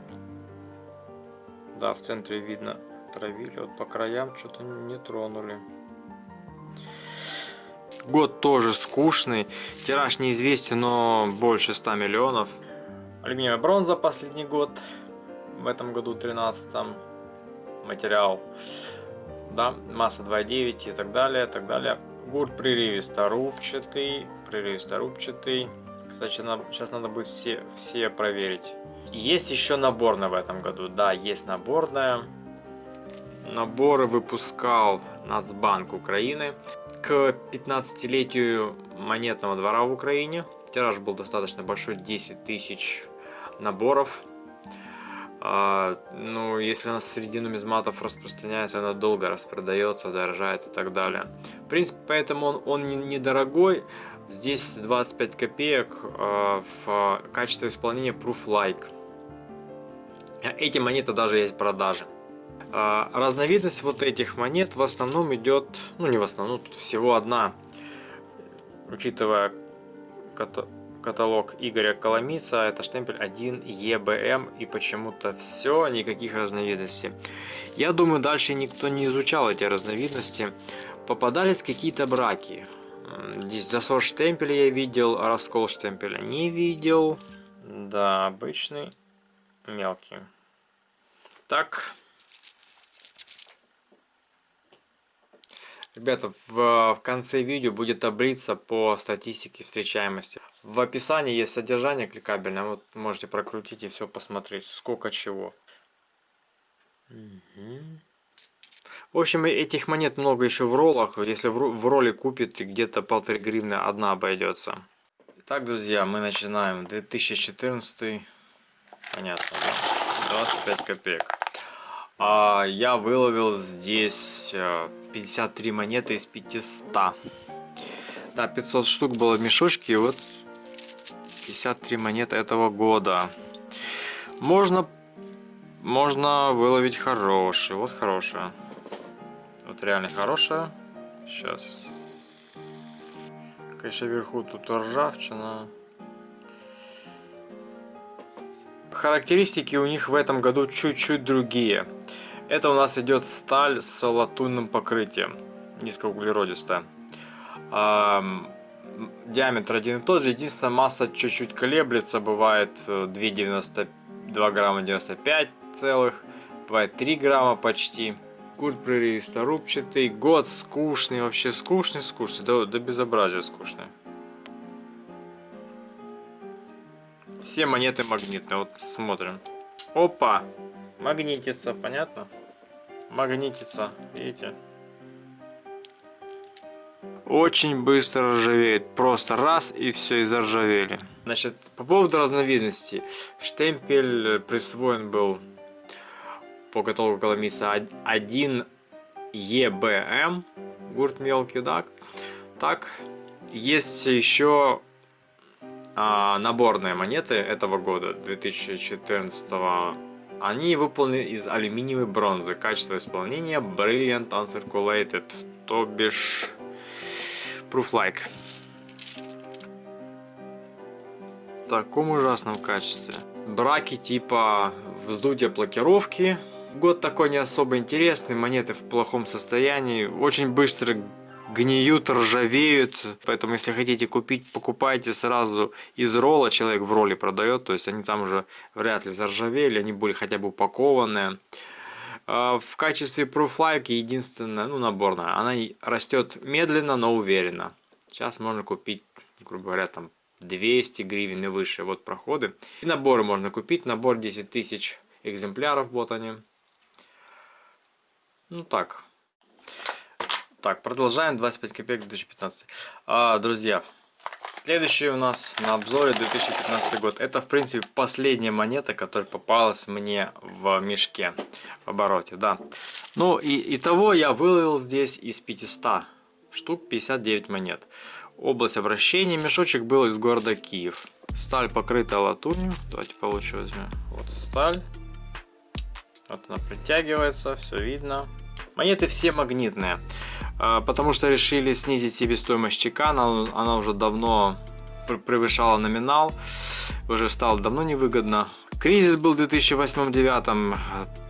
Speaker 1: Да, в центре видно травили, вот по краям что-то не тронули. Год тоже скучный, тираж неизвестен, но больше 100 миллионов. Алюминиевая бронза последний год, в этом году 13 материал да, масса 2,9 и так далее, так далее. Гурт прерывисто-рубчатый, прерывисто-рубчатый. Кстати, сейчас надо будет все, все проверить. Есть еще наборная в этом году, да, есть наборная. Наборы выпускал Нацбанк Украины к 15-летию монетного двора в Украине. Тираж был достаточно большой, 10 тысяч наборов. А, ну, если она среди нумизматов распространяется, она долго распродается, дорожает и так далее. В принципе, поэтому он, он недорогой. Здесь 25 копеек а, в качестве исполнения Proof Like. Эти монеты даже есть в продаже. А, разновидность вот этих монет в основном идет, ну не в основном, тут всего одна, учитывая каталог Игоря Коломица, это штемпель 1 EBM и почему-то все, никаких разновидностей. Я думаю, дальше никто не изучал эти разновидности. Попадались какие-то браки. Здесь засор штемпеля я видел, раскол штемпеля не видел. Да, обычный, мелкий. Так, Ребята, в, в конце видео будет таблица по статистике встречаемости. В описании есть содержание кликабельное, вот можете прокрутить и все посмотреть, сколько чего. Угу. В общем, этих монет много еще в роллах. Если в, в ролле купит, где-то полторы гривны одна обойдется. Так, друзья, мы начинаем 2014. Понятно, да? 25 копеек. А я выловил здесь 53 э, монеты из 500. Да, 500 штук было в мешочке, и вот 53 монеты этого года. Можно, можно выловить хорошие. Вот хорошая. Вот реально хорошая. Сейчас. Конечно, вверху тут ржавчина. Характеристики у них в этом году чуть-чуть другие. Это у нас идет сталь с латунным покрытием, низкоуглеродистая. диаметр один и тот же, единственная масса чуть-чуть колеблется, бывает 2,92 э, грамма 95 целых, бывает 3 грамма почти. Курт прерывисто рубчатый, год скучный, вообще скучный, скучный, до, до безобразия скучный. Все монеты магнитные. Вот смотрим. Опа! Магнитится, понятно? Магнитится, видите? Очень быстро ржавеет. Просто раз и все, и заржавели. Значит, по поводу разновидностей. Штемпель присвоен был по каталогу Коломица 1 EBM. Гурт мелкий, да? Так, есть еще а, наборные монеты этого года, 2014 они выполнены из алюминиевой бронзы. Качество исполнения Brilliant Uncirculated, то бишь Proof-like. В таком ужасном качестве. Браки типа вздутия блокировки. Год такой не особо интересный, монеты в плохом состоянии. Очень быстро гниют, ржавеют. Поэтому, если хотите купить, покупайте сразу из ролла. Человек в ролле продает, то есть они там уже вряд ли заржавели, они были хотя бы упакованные. А, в качестве пруфлайки единственная, ну наборная, она растет медленно, но уверенно. Сейчас можно купить, грубо говоря, там 200 гривен и выше. Вот проходы. И наборы можно купить. Набор 10 тысяч экземпляров, вот они. Ну так, так, продолжаем. 25 копеек 2015. А, друзья, следующий у нас на обзоре 2015 год. Это, в принципе, последняя монета, которая попалась мне в мешке в обороте. Да. Ну, и итого я выловил здесь из 500 штук 59 монет. Область обращения. Мешочек был из города Киев. Сталь покрыта латунью. Давайте получше возьмем. Вот сталь. Вот она притягивается, все видно. Монеты все магнитные. А, потому что решили снизить себестоимость чека, она, уже давно превышала номинал, уже стало давно невыгодно. Кризис был в 2008-2009,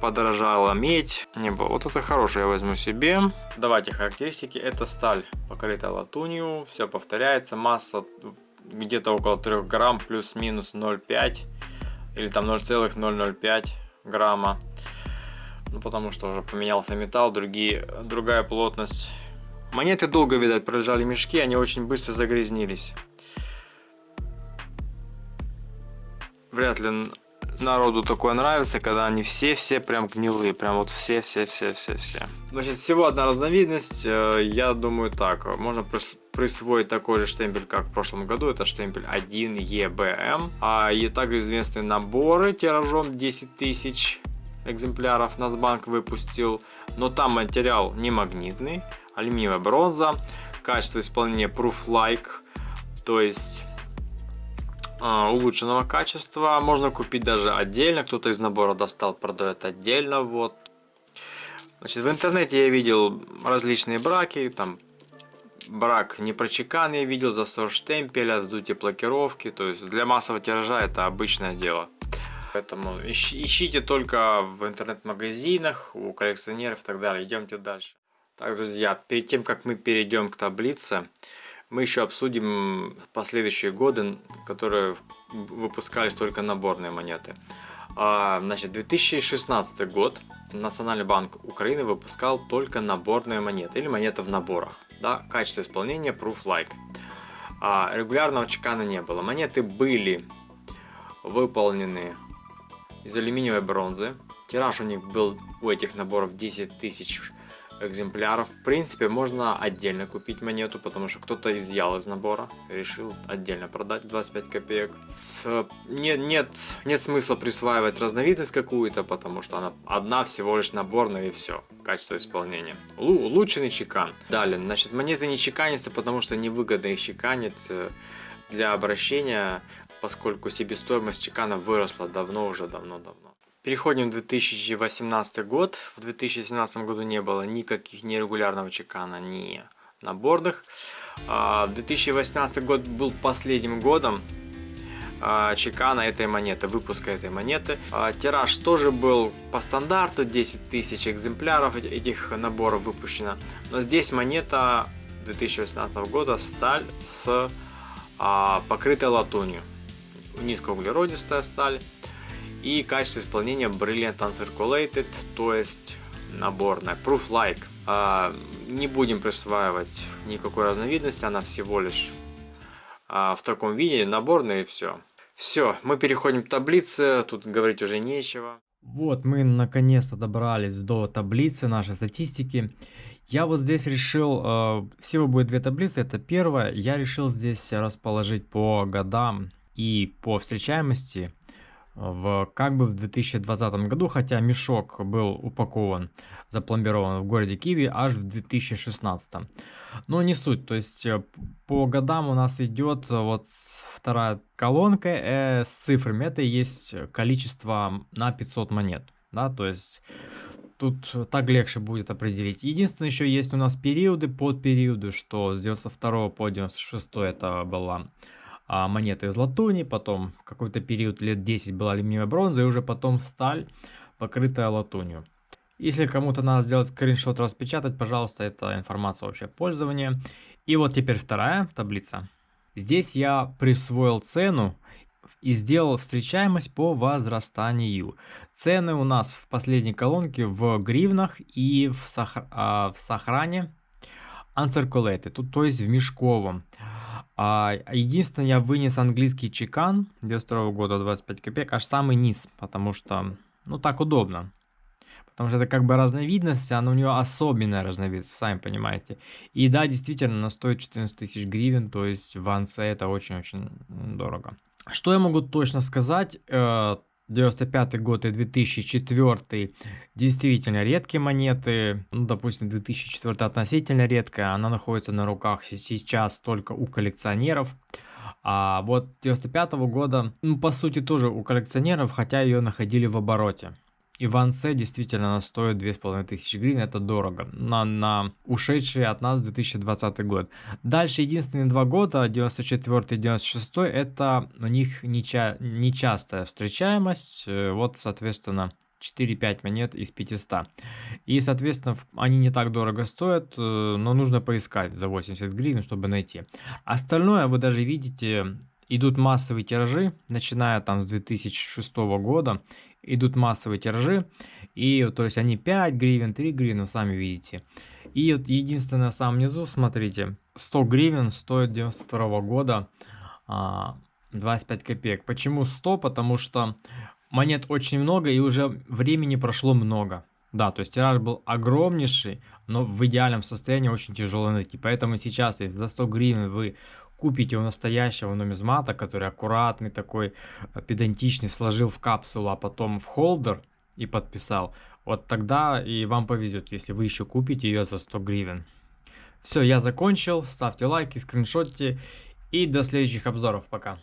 Speaker 1: подорожала медь. Не было. Вот это хорошее я возьму себе. Давайте характеристики. Это сталь, покрыта латунью, все повторяется. Масса где-то около 3 грамм, плюс-минус 0,5 или там 0,005 грамма. Ну, потому что уже поменялся металл, другие, другая плотность. Монеты долго, видать, пролежали мешки, они очень быстро загрязнились. Вряд ли народу такое нравится, когда они все-все прям гнилые, прям вот все-все-все-все-все. Значит, всего одна разновидность, э, я думаю так, можно присвоить такой же штемпель, как в прошлом году, это штемпель 1 EBM, а и также известные наборы тиражом 10 тысяч экземпляров Нацбанк выпустил, но там материал не магнитный, алюминиевая бронза, качество исполнения Proof Like, то есть а, улучшенного качества. Можно купить даже отдельно. Кто-то из набора достал, продает отдельно. Вот. Значит, в интернете я видел различные браки. Там брак непрочекан я видел, засор штемпеля, вздутие блокировки. То есть для массового тиража это обычное дело. Поэтому ищите только в интернет-магазинах, у коллекционеров и так далее. Идемте дальше. Так, друзья, перед тем, как мы перейдем к таблице, мы еще обсудим последующие годы, которые выпускались только наборные монеты. А, значит, 2016 год Национальный банк Украины выпускал только наборные монеты или монеты в наборах. Да, качество исполнения Proof Like. А, регулярного чекана не было. Монеты были выполнены из алюминиевой бронзы. Тираж у них был у этих наборов 10 тысяч экземпляров. В принципе, можно отдельно купить монету, потому что кто-то изъял из набора, решил отдельно продать 25 копеек. С, нет, нет, нет смысла присваивать разновидность какую-то, потому что она одна всего лишь наборная и все. Качество исполнения. Л улучшенный чекан. Далее, значит, монеты не чеканятся, потому что невыгодно их чеканить э, для обращения, поскольку себестоимость чекана выросла давно уже, давно-давно. Переходим в 2018 год. В 2017 году не было никаких нерегулярного чекана, ни наборных. А, 2018 год был последним годом а, чекана этой монеты, выпуска этой монеты. А, тираж тоже был по стандарту, 10 тысяч экземпляров этих наборов выпущено. Но здесь монета 2018 года сталь с покрытой латунью. Низкоуглеродистая сталь и качество исполнения Brilliant Uncirculated, то есть наборная. Proof Like. А, не будем присваивать никакой разновидности, она всего лишь а, в таком виде, наборная и все. Все, мы переходим к таблице, тут говорить уже нечего.
Speaker 2: Вот, мы наконец-то добрались до таблицы нашей статистики. Я вот здесь решил, э, всего будет две таблицы, это первая. Я решил здесь расположить по годам и по встречаемости в как бы в 2020 году, хотя мешок был упакован, запломбирован в городе Киви аж в 2016. Но не суть, то есть э, по годам у нас идет вот вторая колонка э, с цифрами, это и есть количество на 500 монет, да, то есть тут так легче будет определить. Единственное, еще есть у нас периоды под периоды, что с 92 по 96 это была а, монеты из латуни, потом какой-то период лет 10 была алюминиевая бронза, и уже потом сталь, покрытая латунью. Если кому-то надо сделать скриншот, распечатать, пожалуйста, это информация вообще пользования. И вот теперь вторая таблица. Здесь я присвоил цену и сделал встречаемость по возрастанию. Цены у нас в последней колонке в гривнах и в, сохр... а, в сохране uncirculated, тут, то есть в мешковом. А, единственное, я вынес английский чекан 92 года 25 копеек, аж самый низ, потому что, ну, так удобно. Потому что это как бы разновидность, она у нее особенная разновидность, сами понимаете. И да, действительно, она стоит 14 тысяч гривен, то есть в Анце это очень-очень дорого. Что я могу точно сказать? Э, 95 год и 2004 действительно редкие монеты. Ну, допустим, 2004 относительно редкая. Она находится на руках сейчас только у коллекционеров. А вот 95 -го года, ну, по сути, тоже у коллекционеров, хотя ее находили в обороте. Иван С действительно она стоит 2500 гривен, это дорого, на, на ушедший от нас 2020 год. Дальше единственные два года, 94 и 96, это у них неча, нечастая встречаемость, э, вот, соответственно, 4-5 монет из 500. И, соответственно, они не так дорого стоят, э, но нужно поискать за 80 гривен, чтобы найти. Остальное вы даже видите, идут массовые тиражи, начиная там с 2006 года, идут массовые тиражи, и то есть они 5 гривен, 3 гривен, сами видите. И вот единственное, в самом низу, смотрите, 100 гривен стоит 92 года а, 25 копеек. Почему 100? Потому что монет очень много и уже времени прошло много. Да, то есть тираж был огромнейший, но в идеальном состоянии очень тяжело найти. Поэтому сейчас, если за 100 гривен вы купите у настоящего нумизмата, который аккуратный такой, э, педантичный, сложил в капсулу, а потом в холдер и подписал, вот тогда и вам повезет, если вы еще купите ее за 100 гривен. Все, я закончил, ставьте лайки, скриншотите и до следующих обзоров, пока.